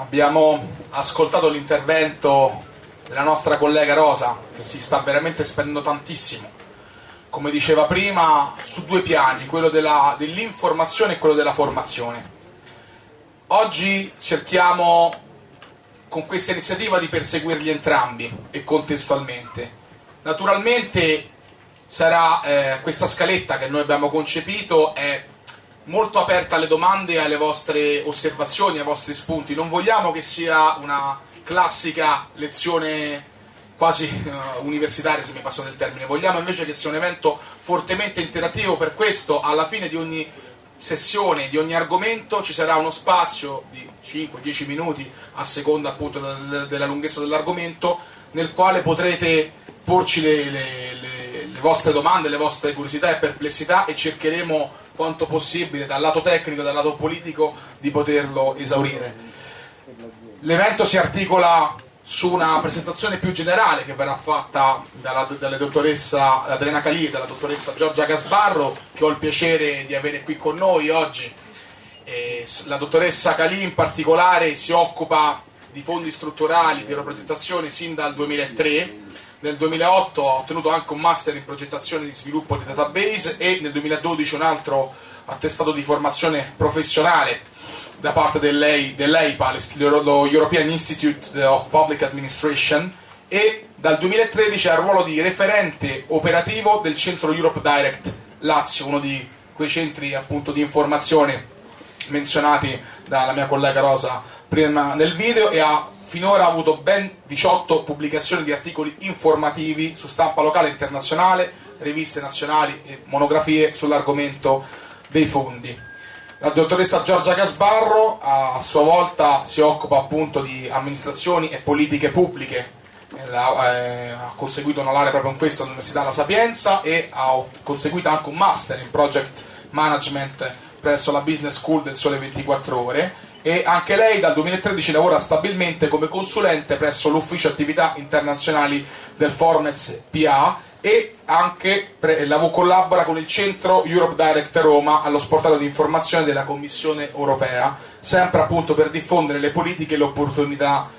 abbiamo ascoltato l'intervento della nostra collega Rosa che si sta veramente spendendo tantissimo, come diceva prima, su due piani, quello dell'informazione e quello della formazione. Oggi cerchiamo con questa iniziativa di perseguirli entrambi e contestualmente. Naturalmente sarà eh, questa scaletta che noi abbiamo concepito è molto aperta alle domande e alle vostre osservazioni, ai vostri spunti. Non vogliamo che sia una classica lezione quasi uh, universitaria, se mi passate il termine. Vogliamo invece che sia un evento fortemente interattivo, per questo alla fine di ogni sessione, di ogni argomento ci sarà uno spazio di 5-10 minuti a seconda appunto della lunghezza dell'argomento nel quale potrete porci le, le, le, le vostre domande, le vostre curiosità e perplessità e cercheremo quanto possibile dal lato tecnico dal lato politico di poterlo esaurire. L'evento si articola su una presentazione più generale che verrà fatta dalla, dalla dottoressa Adriana Calì e dalla dottoressa Giorgia Gasbarro, che ho il piacere di avere qui con noi oggi. E la dottoressa Calì in particolare si occupa di fondi strutturali di progettazione sin dal 2003 nel 2008 ha ottenuto anche un master in progettazione di sviluppo di database e nel 2012 un altro attestato di formazione professionale da parte dell'EIPA, lo European Institute of Public Administration, e dal 2013 ha il ruolo di referente operativo del centro Europe Direct Lazio, uno di quei centri appunto di informazione menzionati dalla mia collega Rosa prima nel video e ha finora avuto ben 18 pubblicazioni di articoli informativi su stampa locale e internazionale, riviste nazionali e monografie sull'argomento dei fondi. La dottoressa Giorgia Casbarro a sua volta si occupa appunto di amministrazioni e politiche pubbliche, eh, ha conseguito una laurea proprio in questo all'Università La Sapienza e ha conseguito anche un master in project management presso la Business School del Sole 24 Ore e anche lei dal 2013 lavora stabilmente come consulente presso l'ufficio attività internazionali del Formez PA e anche collabora con il centro Europe Direct Roma allo sportato di informazione della Commissione europea, sempre appunto per diffondere le politiche e le opportunità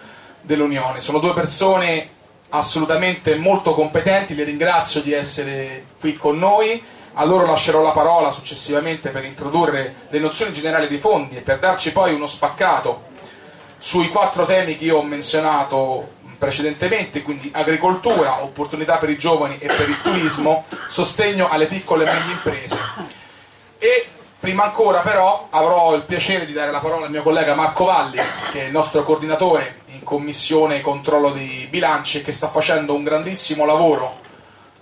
dell'Unione. Sono due persone assolutamente molto competenti, le ringrazio di essere qui con noi a loro lascerò la parola successivamente per introdurre le nozioni generali dei fondi e per darci poi uno spaccato sui quattro temi che io ho menzionato precedentemente, quindi agricoltura, opportunità per i giovani e per il turismo, sostegno alle piccole e medie imprese. E prima ancora però avrò il piacere di dare la parola al mio collega Marco Valli, che è il nostro coordinatore in commissione controllo dei bilanci e che sta facendo un grandissimo lavoro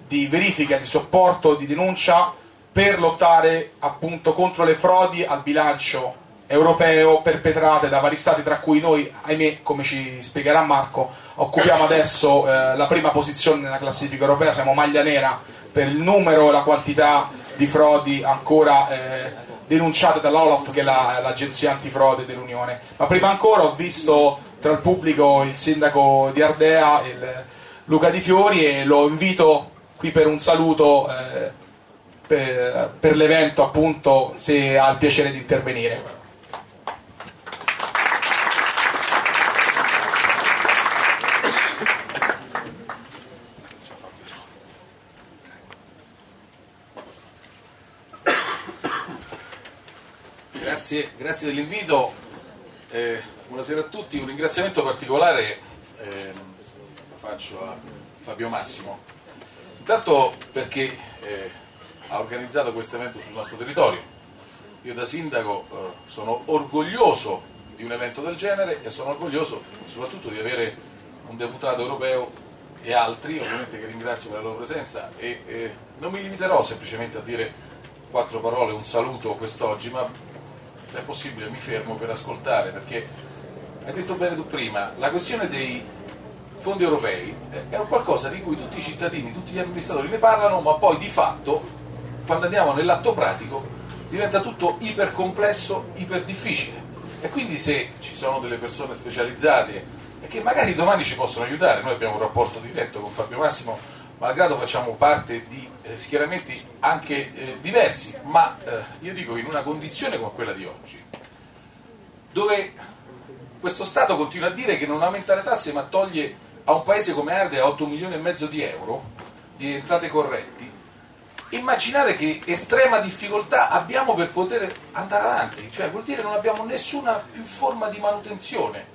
di verifica, di supporto, di denuncia per lottare appunto contro le frodi al bilancio europeo perpetrate da vari stati, tra cui noi, ahimè, come ci spiegherà Marco, occupiamo adesso eh, la prima posizione nella classifica europea, siamo maglia nera per il numero e la quantità di frodi ancora eh, denunciate dall'Olaf, che è l'agenzia la, antifrode dell'Unione. Ma prima ancora ho visto tra il pubblico il sindaco di Ardea, il Luca Di Fiori, e lo invito qui per un saluto eh, per, per l'evento appunto se ha il piacere di intervenire. Grazie, grazie dell'invito, eh, buonasera a tutti, un ringraziamento particolare eh, lo faccio a Fabio Massimo Intanto perché eh, ha organizzato questo evento sul nostro territorio. Io da sindaco eh, sono orgoglioso di un evento del genere e sono orgoglioso soprattutto di avere un deputato europeo e altri, ovviamente che ringrazio per la loro presenza e eh, non mi limiterò semplicemente a dire quattro parole, un saluto quest'oggi, ma se è possibile mi fermo per ascoltare perché hai detto bene tu prima, la questione dei fondi europei è un qualcosa di cui tutti i cittadini, tutti gli amministratori ne parlano, ma poi di fatto, quando andiamo nell'atto pratico, diventa tutto ipercomplesso, iperdifficile. E quindi se ci sono delle persone specializzate e che magari domani ci possono aiutare, noi abbiamo un rapporto diretto con Fabio Massimo, malgrado facciamo parte di eh, schieramenti anche eh, diversi, ma eh, io dico in una condizione come quella di oggi, dove questo Stato continua a dire che non aumenta le tasse ma toglie a un paese come Ardea 8 milioni e mezzo di euro di entrate correnti, immaginate che estrema difficoltà abbiamo per poter andare avanti, cioè vuol dire che non abbiamo nessuna più forma di manutenzione.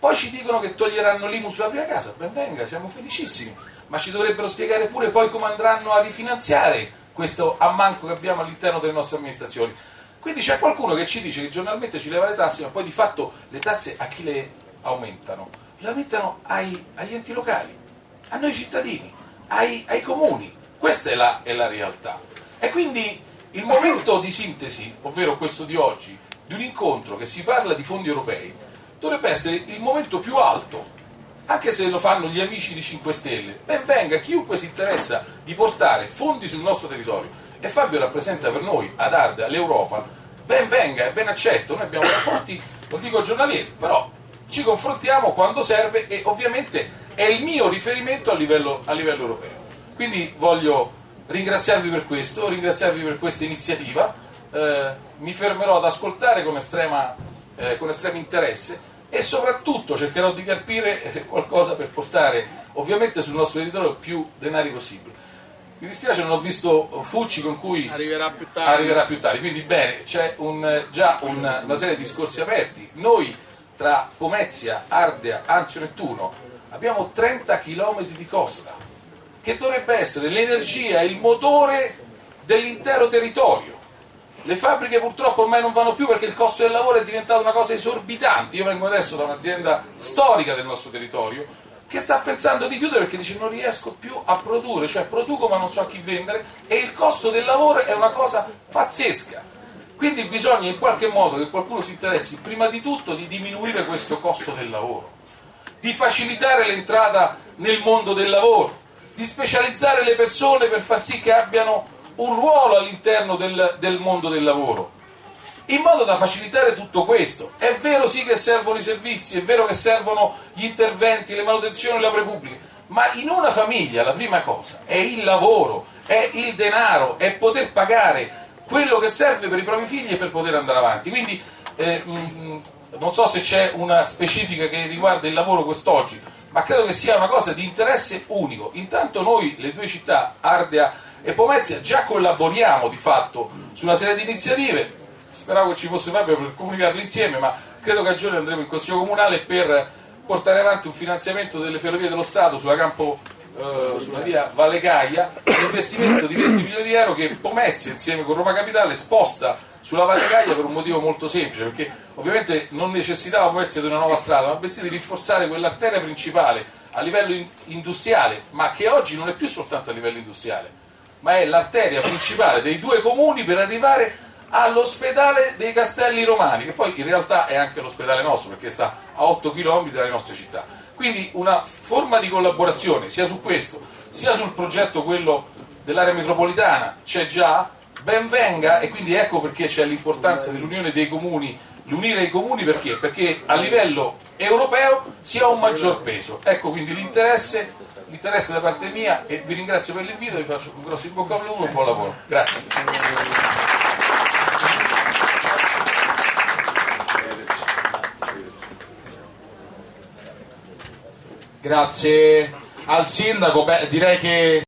Poi ci dicono che toglieranno l'IMU sulla prima casa, ben venga, siamo felicissimi, ma ci dovrebbero spiegare pure poi come andranno a rifinanziare questo ammanco che abbiamo all'interno delle nostre amministrazioni. Quindi c'è qualcuno che ci dice che giornalmente ci leva le tasse, ma poi di fatto le tasse a chi le aumentano? Le aumentano ai, agli enti locali, a noi cittadini, ai, ai comuni. Questa è la, è la realtà. E quindi il momento di sintesi, ovvero questo di oggi, di un incontro che si parla di fondi europei, dovrebbe essere il momento più alto anche se lo fanno gli amici di 5 Stelle, ben venga chiunque si interessa di portare fondi sul nostro territorio e Fabio rappresenta per noi ad Arda l'Europa, ben venga, è ben accetto, noi abbiamo rapporti, non dico giornalieri, però ci confrontiamo quando serve e ovviamente è il mio riferimento a livello, a livello europeo. Quindi voglio ringraziarvi per questo, ringraziarvi per questa iniziativa, eh, mi fermerò ad ascoltare con, estrema, eh, con estremo interesse e soprattutto cercherò di capire eh, qualcosa per portare ovviamente sul nostro territorio più denari possibile. Mi dispiace non ho visto Fucci con cui arriverà più tardi, arriverà più tardi. quindi bene, c'è un, già un, una serie di discorsi aperti. Noi tra Pomezia, Ardea, Anzio Nettuno abbiamo 30 km di costa che dovrebbe essere l'energia, il motore dell'intero territorio le fabbriche purtroppo ormai non vanno più perché il costo del lavoro è diventato una cosa esorbitante. Io vengo adesso da un'azienda storica del nostro territorio che sta pensando di chiudere perché dice non riesco più a produrre, cioè produco ma non so a chi vendere e il costo del lavoro è una cosa pazzesca. Quindi bisogna in qualche modo che qualcuno si interessi prima di tutto di diminuire questo costo del lavoro, di facilitare l'entrata nel mondo del lavoro, di specializzare le persone per far sì che abbiano un ruolo all'interno del, del mondo del lavoro in modo da facilitare tutto questo. È vero sì che servono i servizi, è vero che servono gli interventi, le manutenzioni, le opere pubbliche, ma in una famiglia la prima cosa è il lavoro, è il denaro, è poter pagare quello che serve per i propri figli e per poter andare avanti. Quindi eh, mh, mm, non so se c'è una specifica che riguarda il lavoro quest'oggi, ma credo che sia una cosa di interesse unico. Intanto noi, le due città, Ardea e Pomezia già collaboriamo di fatto su una serie di iniziative, speravo che ci fosse Fabio per comunicarle insieme, ma credo che a giorni andremo in Consiglio Comunale per portare avanti un finanziamento delle ferrovie dello Stato sulla, campo, eh, sulla via Valle Gaia, un investimento di 20 milioni di euro che Pomezia insieme con Roma Capitale sposta sulla Valle Gaia per un motivo molto semplice, perché ovviamente non necessitava Pomezia di una nuova strada, ma bensì di rinforzare quell'arteria principale a livello industriale, ma che oggi non è più soltanto a livello industriale, ma è l'arteria principale dei due comuni per arrivare all'ospedale dei Castelli Romani, che poi in realtà è anche l'ospedale nostro, perché sta a 8 km dalle nostre città. Quindi una forma di collaborazione sia su questo, sia sul progetto quello dell'area metropolitana c'è già, ben venga e quindi ecco perché c'è l'importanza dell'unione dei comuni, l'unire i comuni perché? Perché a livello europeo si ha un maggior peso. Ecco quindi l'interesse da parte mia e vi ringrazio per l'invito, vi faccio un grosso in bocca al lupo e buon lavoro. Grazie. Grazie al sindaco, beh direi che